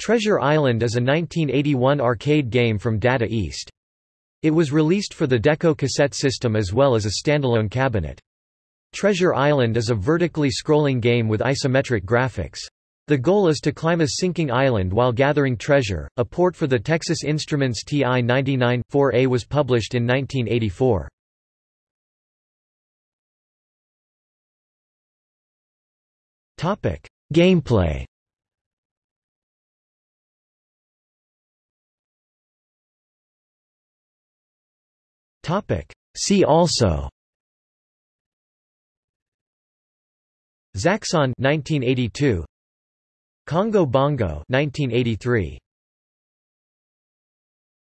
Treasure Island is a 1981 arcade game from Data East. It was released for the Deco cassette system as well as a standalone cabinet. Treasure Island is a vertically scrolling game with isometric graphics. The goal is to climb a sinking island while gathering treasure. A port for the Texas Instruments TI-99-4A was published in 1984. Topic: Gameplay. Topic: See also. Zaxxon 1982 Congo Bongo 1983